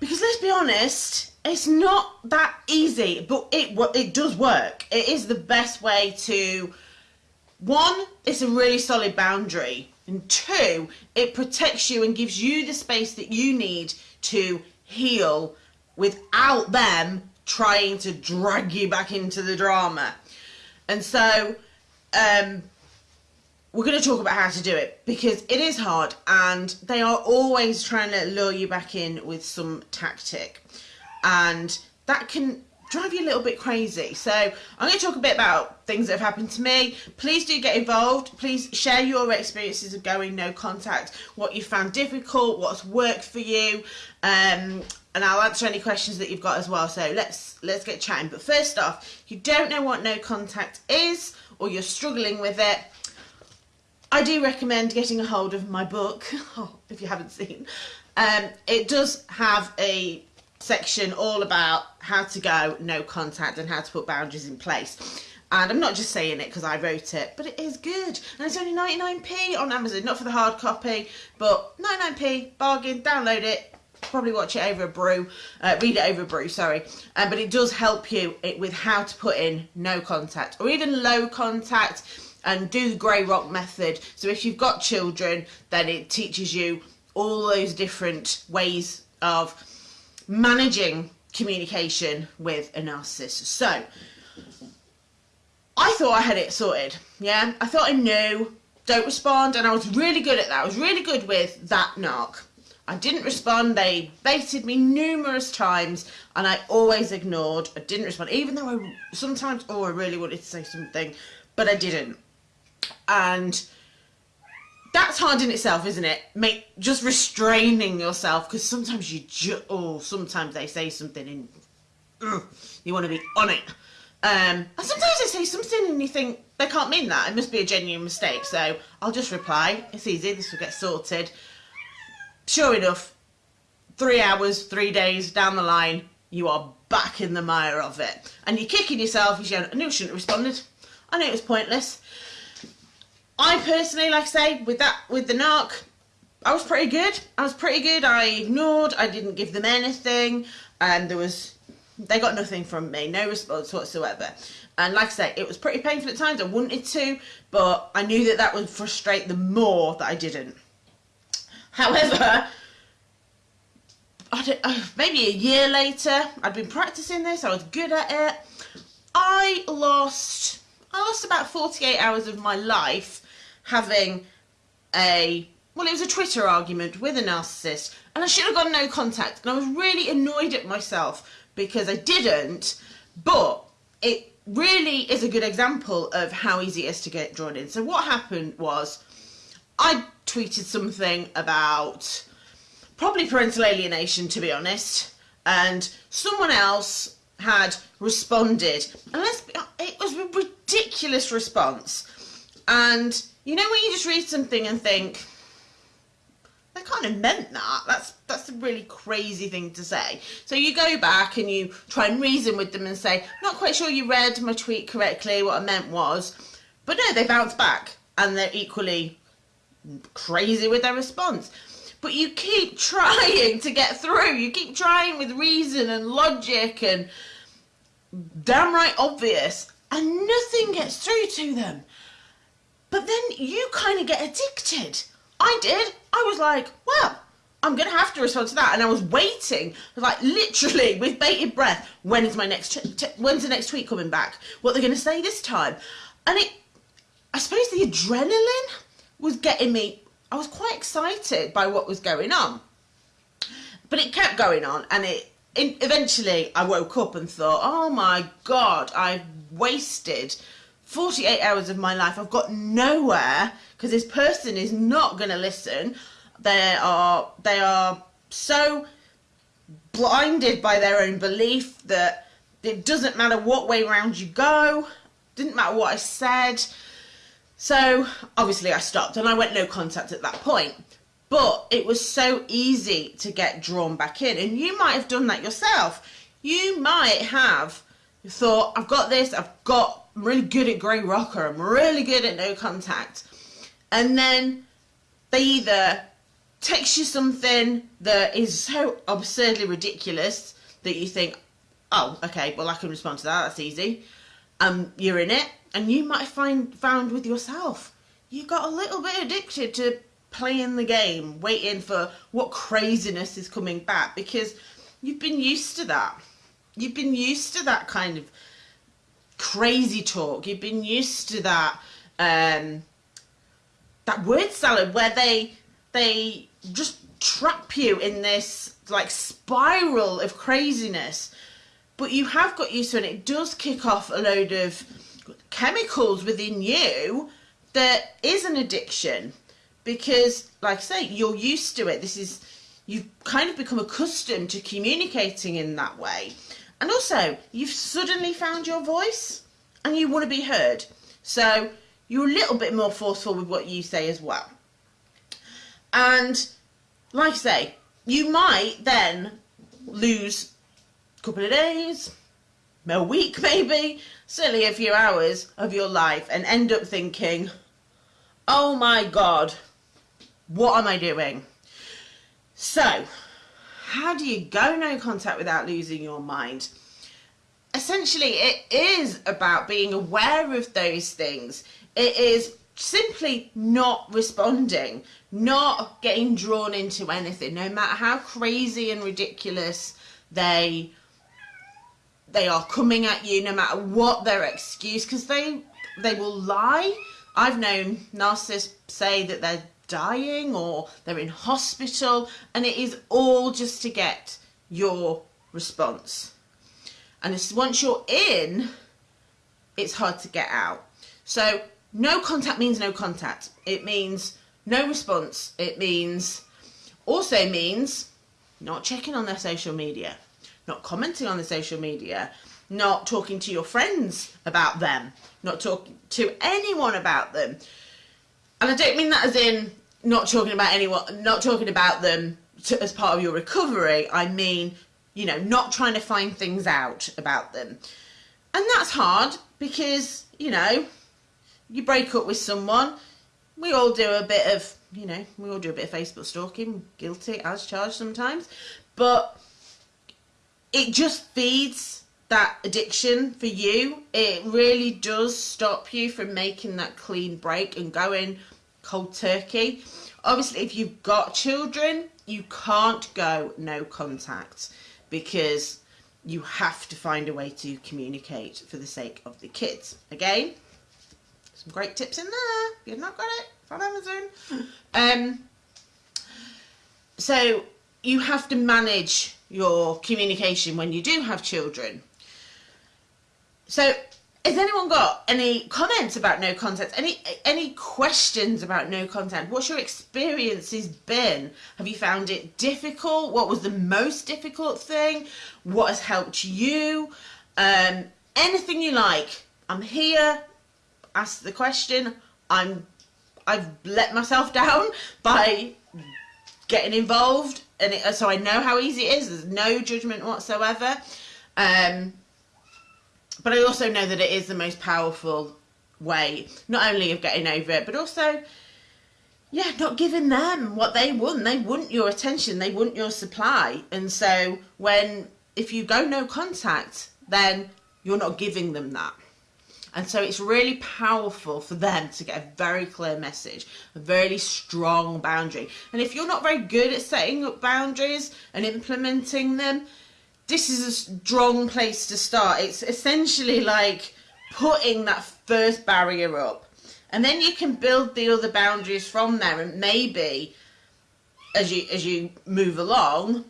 Because let's be honest, it's not that easy, but it it does work. It is the best way to one, it's a really solid boundary, and two, it protects you and gives you the space that you need to heal without them trying to drag you back into the drama. And so, um, we're going to talk about how to do it because it is hard and they are always trying to lure you back in with some tactic and that can drive you a little bit crazy so i'm going to talk a bit about things that have happened to me please do get involved please share your experiences of going no contact what you found difficult what's worked for you um, and I'll answer any questions that you've got as well. So let's let's get chatting. But first off, if you don't know what no contact is or you're struggling with it, I do recommend getting a hold of my book, oh, if you haven't seen. Um, it does have a section all about how to go no contact and how to put boundaries in place. And I'm not just saying it because I wrote it, but it is good. And it's only 99p on Amazon, not for the hard copy, but 99p, bargain, download it, probably watch it over a brew, uh, read it over a brew, sorry. Um, but it does help you with how to put in no contact or even low contact and do the grey rock method. So if you've got children, then it teaches you all those different ways of managing communication with a narcissist. So I thought I had it sorted. Yeah, I thought I knew. Don't respond, and I was really good at that. I was really good with that narc. I didn't respond. They baited me numerous times, and I always ignored. I didn't respond, even though I sometimes, oh, I really wanted to say something, but I didn't. And that's hard in itself, isn't it? Make just restraining yourself because sometimes you just, oh, sometimes they say something and ugh, you want to be on it. Um, and sometimes they say something and you think they can't mean that. It must be a genuine mistake. So I'll just reply. It's easy. This will get sorted. Sure enough, three hours, three days down the line, you are back in the mire of it. And you're kicking yourself. You're going, I knew I shouldn't have responded. I knew it was pointless. I personally, like I say, with that, with the narc, I was pretty good. I was pretty good. I ignored. I didn't give them anything, and there was, they got nothing from me, no response whatsoever. And like I say, it was pretty painful at times. I wanted to, but I knew that that would frustrate them more that I didn't. However, uh, maybe a year later, I'd been practicing this. I was good at it. I lost, I lost about 48 hours of my life having a well it was a twitter argument with a narcissist and i should have got no contact. And i was really annoyed at myself because i didn't but it really is a good example of how easy it is to get drawn in. So what happened was i tweeted something about probably parental alienation to be honest and someone else had responded. And it was a ridiculous response. And you know when you just read something and think, they kind of meant that. That's that's a really crazy thing to say. So you go back and you try and reason with them and say, not quite sure you read my tweet correctly. What I meant was, but no, they bounce back and they're equally crazy with their response. But you keep trying to get through. You keep trying with reason and logic and damn right obvious, and nothing gets through to them. But then you kind of get addicted. I did. I was like, well, I'm going to have to respond to that. And I was waiting, like literally with bated breath, when is my next, when's the next tweet coming back? What they're going to say this time? And it, I suppose the adrenaline was getting me, I was quite excited by what was going on. But it kept going on and it, it eventually I woke up and thought, oh my God, I've wasted 48 hours of my life. I've got nowhere because this person is not going to listen. They are they are so blinded by their own belief that it doesn't matter what way round you go. Didn't matter what I said. So obviously I stopped and I went no contact at that point. But it was so easy to get drawn back in, and you might have done that yourself. You might have thought, I've got this, I've got I'm really good at grey rocker. I'm really good at no contact. And then they either text you something that is so absurdly ridiculous that you think, oh, okay, well I can respond to that. That's easy. Um, you're in it, and you might find found with yourself you got a little bit addicted to playing the game, waiting for what craziness is coming back because you've been used to that. You've been used to that kind of crazy talk. You've been used to that um, that word salad where they they just trap you in this like spiral of craziness. But you have got used to it. It does kick off a load of chemicals within you that is an addiction because like I say you're used to it this is you've kind of become accustomed to communicating in that way and also you've suddenly found your voice and you want to be heard so you're a little bit more forceful with what you say as well and like I say you might then lose a couple of days a week maybe certainly a few hours of your life and end up thinking oh my god what am I doing? So, how do you go no contact without losing your mind? Essentially, it is about being aware of those things. It is simply not responding, not getting drawn into anything, no matter how crazy and ridiculous they they are coming at you, no matter what their excuse, because they they will lie. I've known narcissists say that they're dying or they're in hospital and it is all just to get your response. And once you're in it's hard to get out. So no contact means no contact. It means no response. It means also means not checking on their social media not commenting on the social media not talking to your friends about them not talking to anyone about them. And I don't mean that as in not talking about anyone, not talking about them to, as part of your recovery. I mean, you know, not trying to find things out about them. And that's hard because, you know, you break up with someone, we all do a bit of, you know, we all do a bit of Facebook stalking, guilty as charged sometimes, but it just feeds that addiction for you. It really does stop you from making that clean break and going cold turkey. Obviously, if you've got children, you can't go no contact because you have to find a way to communicate for the sake of the kids. Again, some great tips in there. If you've not got it, from Amazon. Um, so you have to manage your communication when you do have children. So has anyone got any comments about no contact? Any any questions about no contact? What's your experiences been? Have you found it difficult? What was the most difficult thing? What has helped you? Um, anything you like. I'm here. Ask the question. I'm I've let myself down by getting involved, and it, so I know how easy it is. There's no judgment whatsoever. Um, but I also know that it is the most powerful way, not only of getting over it, but also, yeah, not giving them what they want. They want your attention, they want your supply. And so when, if you go no contact, then you're not giving them that. And so it's really powerful for them to get a very clear message, a very strong boundary. And if you're not very good at setting up boundaries and implementing them, this is a strong place to start. It's essentially like putting that first barrier up. And then you can build the other boundaries from there and maybe as you as you move along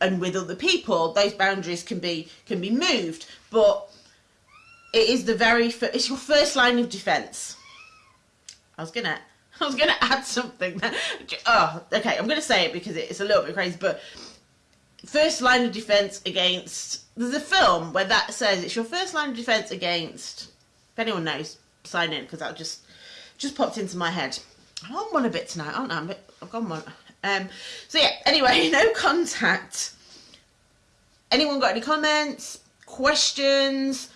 and with other people those boundaries can be can be moved but it is the very first, it's your first line of defense i was gonna i was gonna add something oh okay i'm gonna say it because it's a little bit crazy but first line of defense against. There's a film where that says it's your first line of defense against. If anyone knows, sign in because that just just popped into my head. I'm on one a bit tonight, aren't I? Bit, I've gone one. Um, so yeah. Anyway, no contact. Anyone got any comments, questions,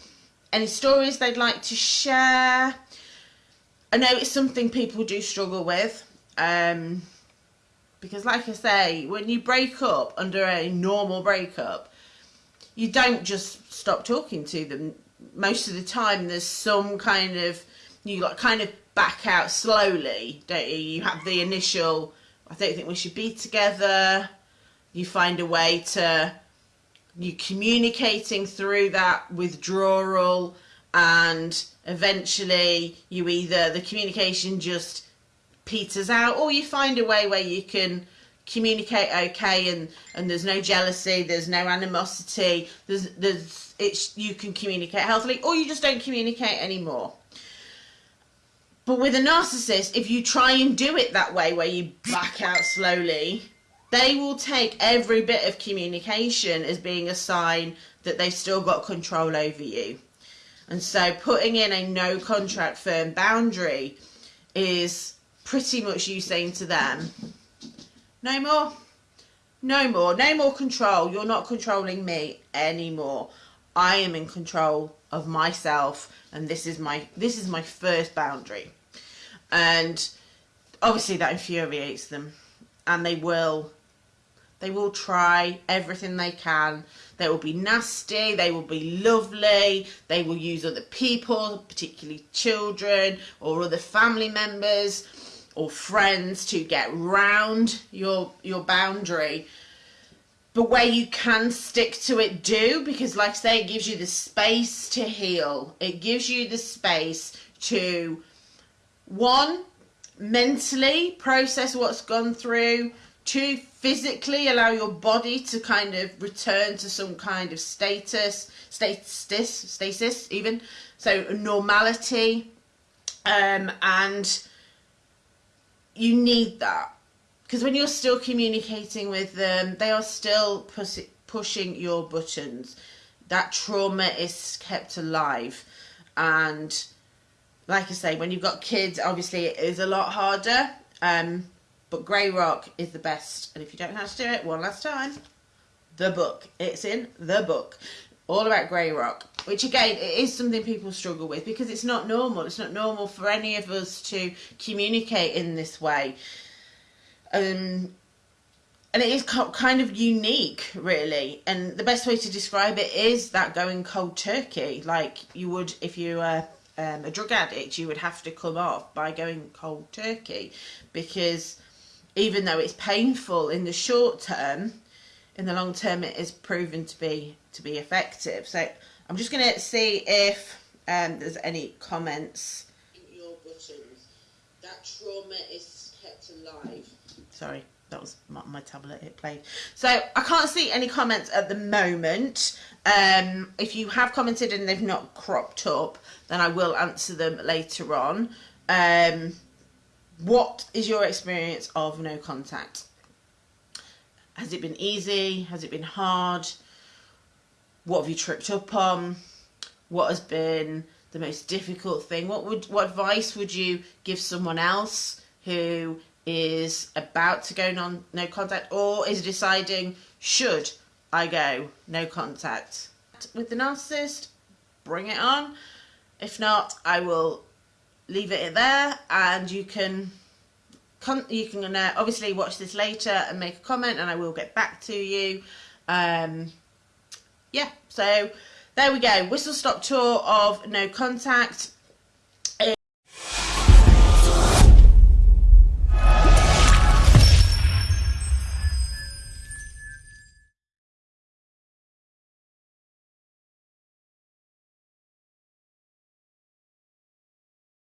any stories they'd like to share? I know it's something people do struggle with. Um, because like I say, when you break up under a normal breakup, you don't just stop talking to them. Most of the time, there's some kind of you got kind of back out slowly, don't you? You have the initial, I don't think we should be together. You find a way to you communicating through that withdrawal, and eventually you either the communication just peters out, or you find a way where you can communicate okay and and there's no jealousy there's no animosity there's there's it's you can communicate healthily or you just don't communicate anymore. But with a narcissist if you try and do it that way where you back out slowly they will take every bit of communication as being a sign that they've still got control over you. And so putting in a no contact firm boundary is pretty much you saying to them no more. No more. No more control. You're not controlling me anymore. I am in control of myself and this is my this is my first boundary. And obviously that infuriates them and they will they will try everything they can. They will be nasty, they will be lovely, they will use other people, particularly children or other family members or friends to get round your your boundary. But where you can stick to it do because like I say it gives you the space to heal. It gives you the space to one mentally process what's gone through. To physically allow your body to kind of return to some kind of status status stasis even. So normality um, and you need that because when you're still communicating with them, they are still push pushing your buttons. That trauma is kept alive, and like I say, when you've got kids, obviously it is a lot harder. Um, but Grey Rock is the best, and if you don't know how to do it, one last time, the book. It's in the book all about grey rock which again it is something people struggle with because it's not normal. It's not normal for any of us to communicate in this way. Um, and it is kind of unique really. And the best way to describe it is that going cold turkey. Like you would if you were um, a drug addict you would have to come off by going cold turkey because even though it's painful in the short term in the long term it is proven to be to be effective. So I'm just going to see if um, there's any comments. Your buttons. That trauma is kept alive. Sorry, that was my, my, tablet. It played. So I can't see any comments at the moment. Um, if you have commented and they've not cropped up, then I will answer them later on. Um, what is your experience of no contact? Has it been easy? Has it been hard? What have you tripped up on? What has been the most difficult thing? What would what advice would you give someone else who is about to go non no contact or is deciding should I go no contact with the narcissist? Bring it on. If not, I will leave it there and you can you can uh, obviously watch this later and make a comment and I will get back to you. Um, yeah, so there we go. Whistle stop tour of No Contact.